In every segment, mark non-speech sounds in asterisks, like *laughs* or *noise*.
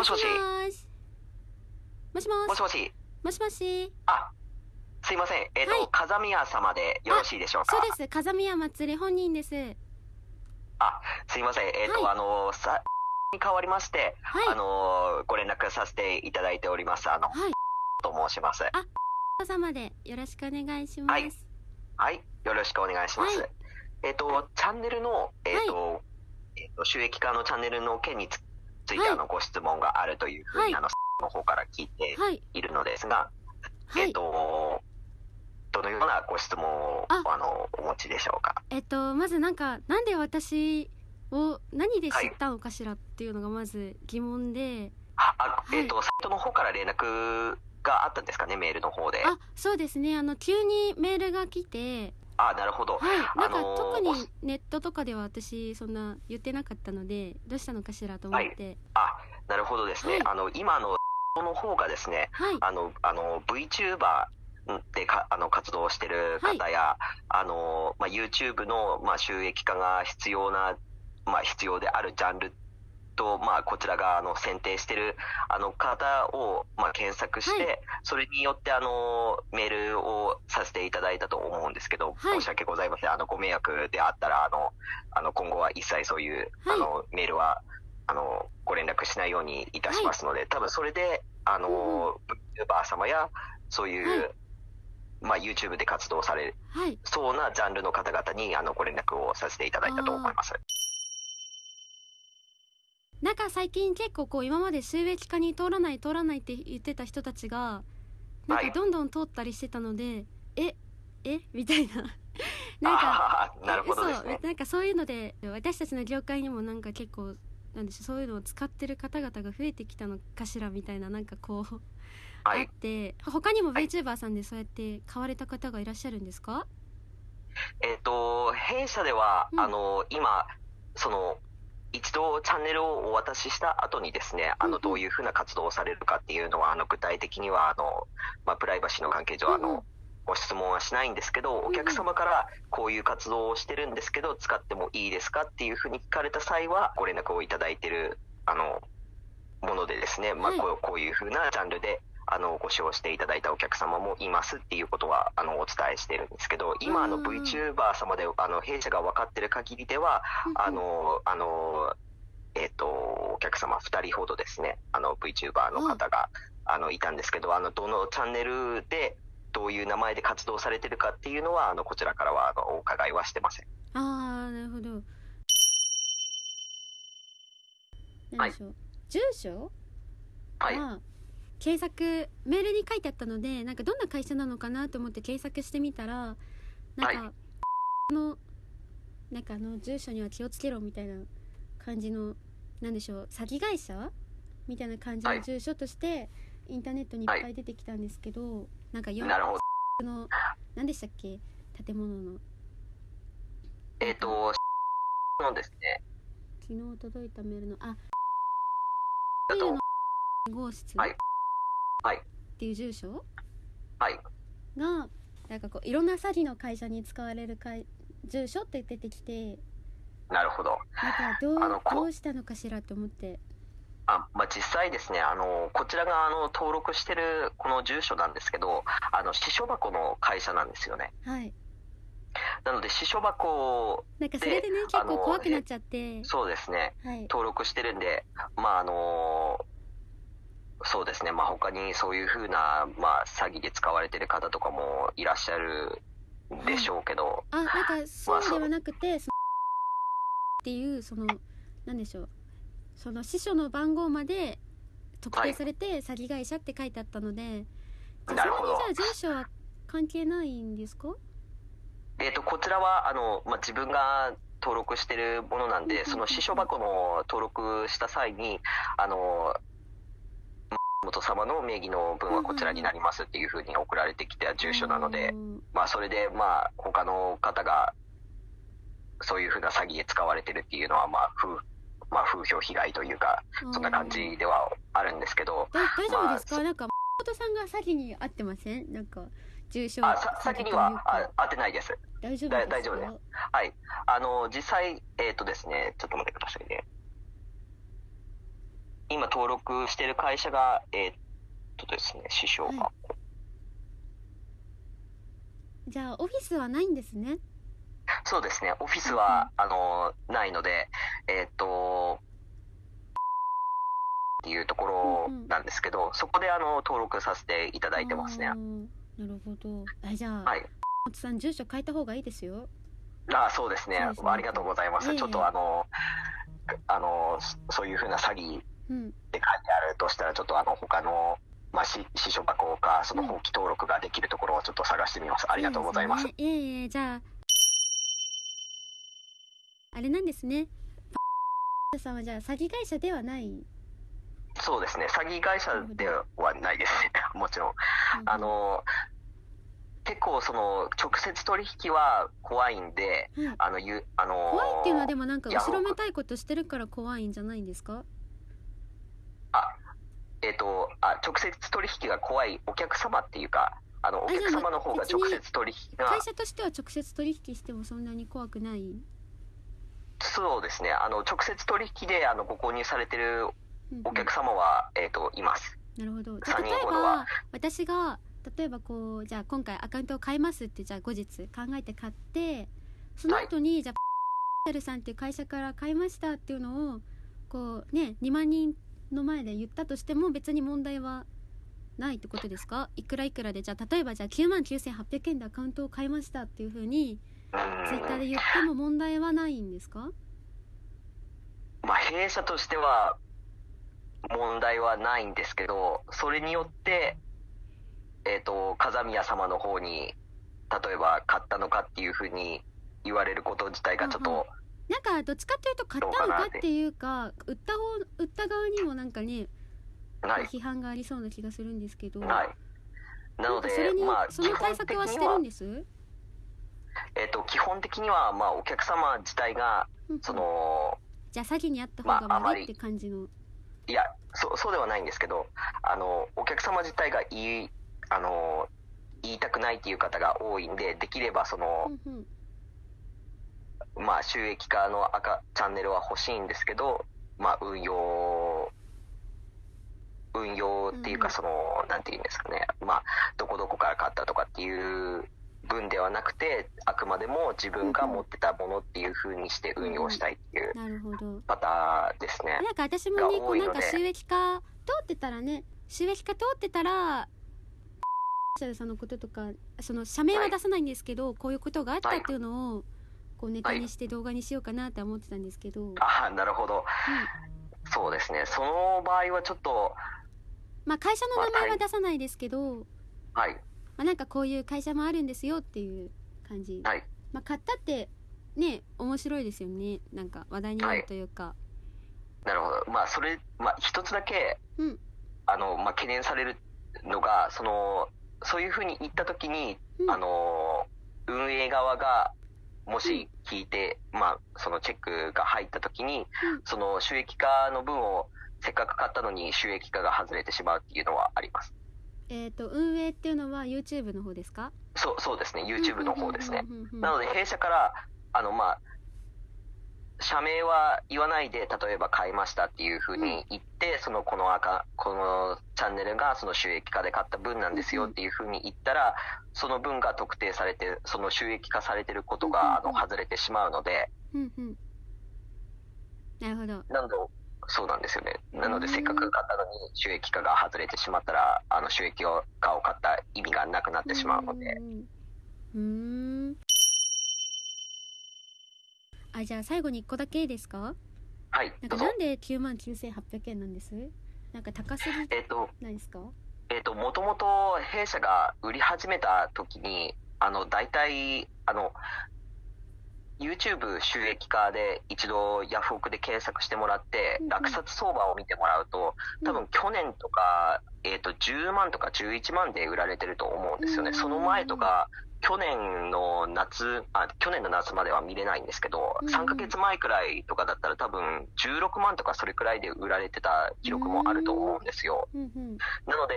もしもしもしもしもしもし。もしもしあ、すいません。えっ、と、はい風宮様でよろしいでしょうか？そうです風宮祭り本人ですあ、すいません。えっ、と、はいあの、さ、に変わりまして、はいあの、ご連絡させていただいております。あの、はいと申します。お様でよろしくお願いしますはいはい。よろしくお願いします。はいえっ、と、チャンネルの、えっ、と、えっ、と、収益化のチャンネルの件につついて、はい。あの、ご質問があるというふうに、はい。あの、の方から聞いてはい。いるのですが、えっ、はいと、どのようなご質問を、あ。あの、お持ちでしょうか？えっとまずなんかなんで私を何で知ったのかしらっていうのがまず疑問で、あ、えっ、と、サイトの方から連絡があったんですかね、メールの方で。あそうですね。あの急にメールが来てあ、なるほど。はい。なんかあのー特にネットとかでは私そんな言ってなかったのでどうしたのかしらと思って。あ、なるほどですね。はい。あの、今の、の方がですね、はい。あの、あの、VTuber でか、あの、活動してる方や、あの、まあ、YouTube の、まあ、収益化が必要な、まあ、必要であるジャンルと、まあ、こちらが、あの、選定してる、あの、方を、まあ、検索して、はそれによって、あの、メールをさせていただいたと思うんですけど、はい。申し訳ございません。あの、ご迷惑であったら、あの、あの、今後は一切そういう、はい。あの、メールは、あの、ご連絡しないようにいたしますので、多分それで、あの、YouTuber 様や、そういう、はい。まあ、YouTube で活動されはい。そうなジャンルの方々に、あの、ご連絡をさせていただいたと思います。なんか最近結構こう今まで収益化に通らない通らないって言ってた人たちがなんはい。かどんどん通ったりしてたので、ええ？*laughs* みたいな。なんか *laughs* なるほどですね。そうなんかそういうので私たちの業界にもなんか結構なんでしょうそういうのを使ってる方々が増えてきたのかしらみたいななんかこう、はい。あっ。て。他にもはい VTuber さんでそうやって買われた方がいらっしゃるんですか？えっ、と、弊社では、うん。あの、今、その、一度チャンネルをお渡しした後にですね、あの、どういうふうな活動をされるかっていうのは、あの、具体的には、あの、まあ、プライバシーの関係上、あの、ご質問はしないんですけど、お客様からこういう活動をしてるんですけど、使ってもいいですかっていうふうに聞かれた際は、ご連絡をいただいてる、あの、ものでですね、まあ、はい。こうこういうふうなジャンルで、あの、ご使用していただいたお客様もいますっていうことは、あの、お伝えしてるんですけど、今、あの、うん VTuber 様で、あの、弊社が分かってる限りでは、あの、あの、えっ、と、お客様2人ほどですね、あの、VTuber の方が、あの、いたんですけど、あの、どのチャンネルで、どういう名前で活動されてるかっていうのは、あの、こちらからは、あの、お伺いはしてません。ああなるほど。はい。住所？はい。が検索メールに書いてあったのでなんかどんな会社なのかなと思って検索してみたらなんか、はのなんかあの住所には気をつけろみたいな感じのなんでしょう詐欺会社？みたいな感じはい。の住所として、インターネットにいっぱい出てきたんですけど、なんか4なるほど。の何でしたっけ？建物の。えっ、と、のですね、昨日届いたメールのあだと、号室。はいはいっていう住所？はい。がなんかこういろんな詐欺の会社に使われる会住所って出てきてなるほど。なんかどうどうしたのかしらと思って。あまあ、実際ですね、あの、こちらがあの登録してるこの住所なんですけど、あの、支所箱の会社なんですよね。はい。なので、支所箱、なんかそれでねで結構怖くなっちゃって。そうですね、はい。登録してるんで、まあ、あの、そうですね、まあ、他にそういうふうな、まあ、詐欺で使われてる方とかもいらっしゃるでしょうけど、あなんかそうではなくてそのっていう。そのなんでしょう。その司書の番号まで特定されて詐欺会社って書いてあったので、じゃあなるほど。じゃあ住所は関係ないんですか？えっ、と、こちらは、あの、まあ、自分が登録してるものなんで、その支所箱の登録した際に、あの、元様の名義の分はこちらになりますっていうふうに送られてきた住所なのでう、んまあ、それで、まあ、他の方が、そういうふうな詐欺で使われてるっていうのは、まあ、風、まあ、風評被害というか、そんな感じではあるんですけど、だ大丈夫ですか、まあなんか誠さんが詐欺に遭ってません？なんか重症あ、さ先には、あ、当てないです。大丈夫です大丈夫です。はい。あの、実際、えっ、とですね、ちょっと待ってくださいね。今登録してる会社が、えーっとですね、師匠が、はじゃあオフィスはないんですね？そうですね、オフィスは、あの、ないので、えーっと、っていうところなんですけど、そこであの登録させていただいてますね。なるほど。あじゃあ、はい。松さん住所変えた方がいいですよ。あそうですね。ね。ありがとうございます。いえいえ。ちょっとあの、あの、そそういうふうな詐欺うんって書いてあるとしたら、ちょっとあの、他の、まあ、し私書箱か、その放棄登録ができるところをちょっと探してみます。ありがとうございます。いえいえじゃああれなんですね。パさんはじゃあ詐欺会社ではない、そうですね、詐欺会社ではないです。ね、*laughs* もちろん。あの、結構その、直接取引は怖いんで、はいあの、ゆあの怖いっていうのはでもなんか後ろめたいことしてるから怖いんじゃないんですか？あ、えっ、と、あ、直接取引が怖いお客様っていうか、あの、お客様の方が直接取引が。会、社としては直接取引してもそんなに怖くない？そうですね、あの、直接取引で、あの、ご購入されてるうんお客様は、えっ、と、います。なるほど。じゃ例えば私が例えばこうじゃあ今回アカウントを変えますってじゃあ後日考えて買ってその後に、じゃあパル *laughs* さんっていう会社から買いましたっていうのをこうね2万人の前で言ったとしても別に問題はないってことですか？いくらいくらでじゃあ例えばじゃあ9万9800円でアカウントを買いましたっていうふうにうん。ツイッターで言っても問題はないんですか？まあ、弊社としては問題はないんですけど、それによって、えっ、と、風宮様の方に、例えば買ったのかっていうふうに言われること自体がちょっと、なんかどっちかっていうと買ったのかっていうか売った方売った側にもなんかね批判がありそうな気がするんですけど。ない。なのでそれ、に、まあ、その対策はしてるんです？えっ、と、基本的には、まあ、お客様自体が、その、じゃあ詐欺にあった方が悪いって感じの、いや、そう、そうではないんですけど、あの、お客様自体が言い、あの、言いたくないっていう方が多いんで、できればその、うんうんまあ、収益化の赤チャンネルは欲しいんですけど、まあ、運用、運用っていうか、うん。その、なんていうんですかね、まあ、どこどこから買ったとかっていう分ではなくて、あくまでも自分が持ってたものっていう風にして運用したいっていうパターンですね。なんか私もねがこうなんか収益化通ってたらね収益化通ってたらさんのこととかその社名は出さないんですけど、こういうことがあったっていうのをこうネタにして動画にしようかなって思ってたんですけど、ああ、なるほど。そうですね。その場合はちょっと、まあ会社の名前は出さないですけど、はい、まあ、なんかこういう会社もあるんですよっていう感じ、はい。まあ買ったってね面白いですよね。なんか話題になるというか、なるほど。まあ、それ、まあ、一つだけ、うん。あの、まあ、懸念されるのが、その、そういうふうに言ったときに、うん。あの、運営側が、もし聞いて、まあ、そのチェックが入ったときに、うんその収益化の分をせっかく買ったのに収益化が外れてしまうっていうのはあります。えっ、と運営っていうのは YouTube の方ですか？そう、そうですね。YouTube の方ですね。なので弊社から、あの、まあ、社名は言わないで、例えば買いましたっていうふうに言って、その、この赤、このチャンネルがその収益化で買った分なんですよっていうふうに言ったら、その分が特定されて、その収益化されてることが、あの、外れてしまうので、うんうん。なるほど。なので、そうなんですよね。なので、うん。せっかく買ったのに収益化が外れてしまったら、あの、収益化を買った意味がなくなってしまうので、うん。うーんあじゃあ最後に1個だけいいですか？はい、なんかな。んで9万9800円なんです？なんか高すぎえっ、と、ないですか？えっ、と、もともと弊社が売り始めた時に、あの、大体、あの、YouTube 収益化で一度ヤフオクで検索してもらって落札相場を見てもらうと、多分去年とか、えっ、と、10万とか11万で売られてると思うんですよね。うん。その前とか、去年の夏、あ、去年の夏までは見れないんですけど、うんうん。3ヶ月前くらいとかだったら多分16万とかそれくらいで売られてた記録もあると思うんですよ。うんうん。なので、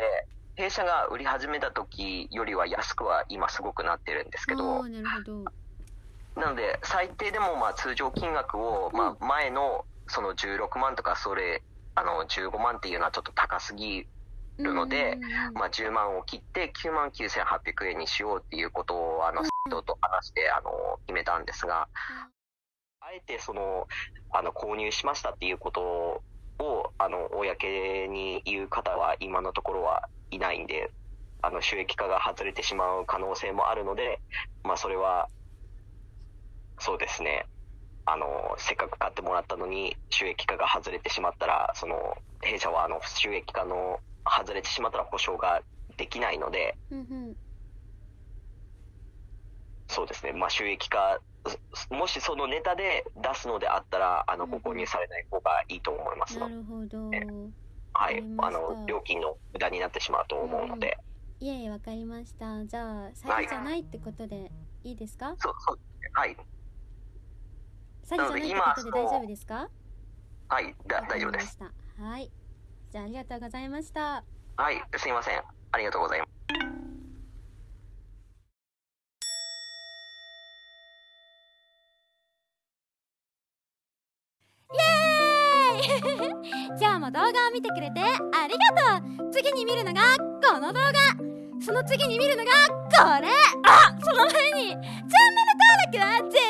弊社が売り始めた時よりは安くは今すごくなってるんですけあどー、なるほど。なので最低でもまあ通常金額をまあ前のその16万とかそれあの15万っていうのはちょっと高すぎるので、まあ、10万を切って9万9800円にしようっていうことをあの人と話してあの決めたんですがあえてそのあの購入しましたっていうことをあの公に言う方は今のところはいないんであの収益化が外れてしまう可能性もあるので、まあ、それはそうですね。あのせっかく買ってもらったのに収益化が外れてしまったらその弊社はあの収益化の外れてしまったら保証ができないのでうんうんそうですね、まあ、収益化すもしそのネタで出すのであったらあのうんご購入されない方がいいと思います。ので、なるほど。はい。あの料金の無駄になってしまうと思うので、いえいえわかりました。じゃあ詐欺じゃないってことでいいですか？そうそう。ですねはい。詐欺じゃないってことで大丈夫ですか？はい。大丈夫です。はいじゃあありがとうございました。はいすいません。ありがとうございます。イエーイ！*laughs* じゃあもう動画を見てくれてありがとう。次に見るのがこの動画。その次に見るのがこれ。あその前にチャンネル登録は絶